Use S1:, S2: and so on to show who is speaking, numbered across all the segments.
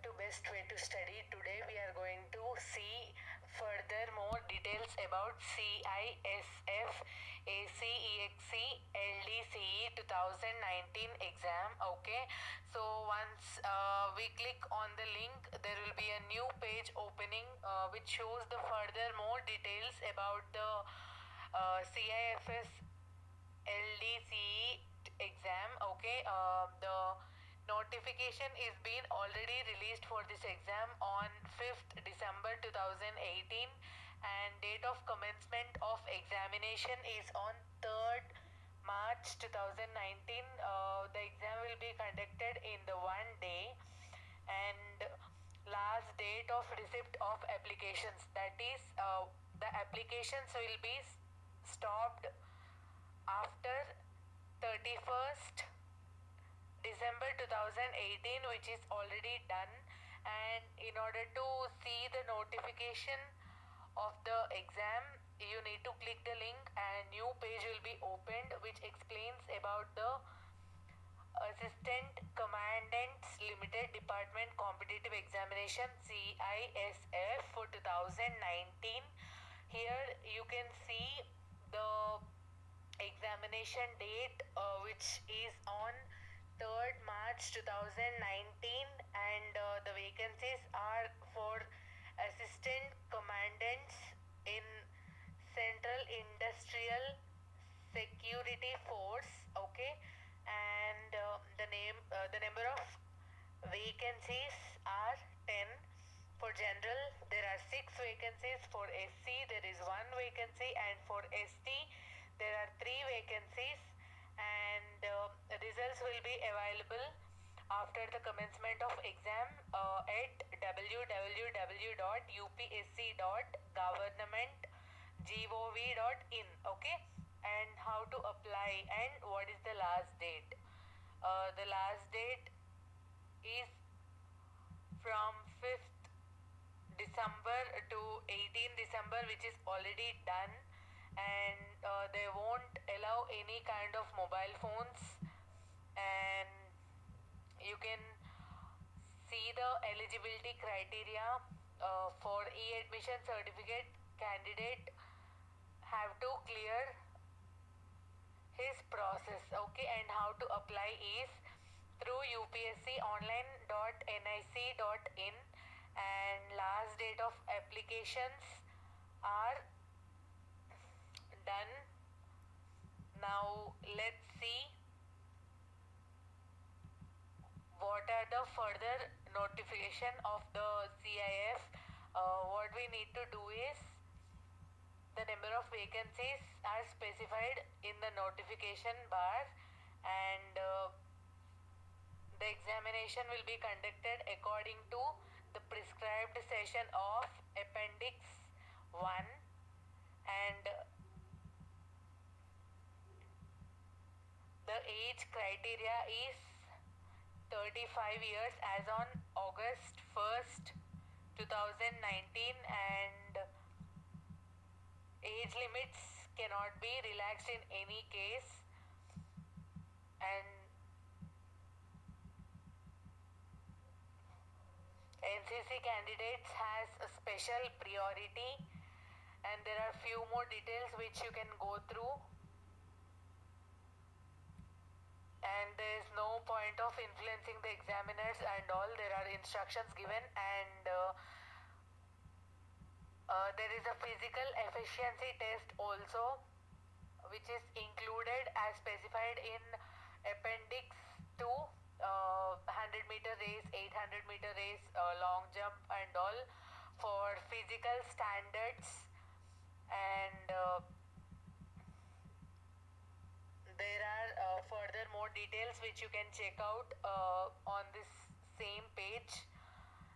S1: to Best Way to Study. Today we are going to see further more details about CISF ACEXC LDCE 2019 exam. Okay, so once uh, we click on the link, there will be a new page opening uh, which shows the further more details about the uh, CIFS LDCE exam. Okay, uh, the notification is been already released for this exam on 5th December 2018 and date of commencement of examination is on 3rd March 2019 uh, the exam will be conducted in the one day and last date of receipt of applications. That is uh, the applications will be stopped after 31st December 2018 which is already done. And in order to see the notification of the exam you need to click the link and new page will be opened which explains about the Assistant Commandants Limited Department Competitive Examination CISF for 2019 here you can see the examination date uh, which is on 3rd March 2019 and uh, the vacancies are for assistant commandants in Central Industrial Security Force okay? And uh, the name uh, the number of vacancies are 10 for general there are 6 vacancies. For SC there is 1 vacancy. And for ST there are 3 vacancies results will be available after the commencement of exam uh, at www.upsc.government.gov.in okay? And how to apply and what is the last date. Uh, the last date is from 5th December to 18 December which is already done. And uh, they won't allow any kind of mobile phones and you can see the eligibility criteria uh, for e-admission certificate candidate have to clear his process okay and how to apply is through upsconline.nic.in and last date of applications are done. Now let's see what are the further notification of the CIF uh, what we need to do is the number of vacancies are specified in the notification bar and uh, the examination will be conducted according to the prescribed session of appendix 1 and the age criteria is 35 years as on August 1st 2019 and age limits cannot be relaxed in any case. And NCC candidates has a special priority and there are few more details which you can go through and there is point of influencing the examiners and all there are instructions given and uh, uh, there is a physical efficiency test also which is included as specified in appendix 2 uh, 100 meter race 800 meter race uh, long jump and all for physical standards and uh, there are uh, further more details which you can check out uh, on this same page.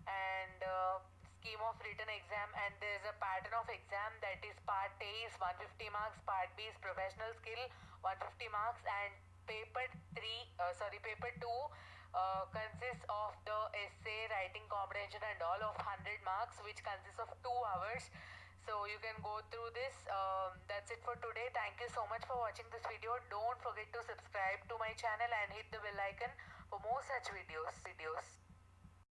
S1: And uh, scheme of written exam and there is a pattern of exam that is part A is 150 marks part B is professional skill 150 marks and paper 3 uh, sorry paper 2 uh, consists of the essay writing comprehension and all of 100 marks which consists of 2 hours. So you can go through this um, that's it for today. Thank you so much for watching this video. Don't forget to subscribe to my channel and hit the bell icon for more such videos. Videos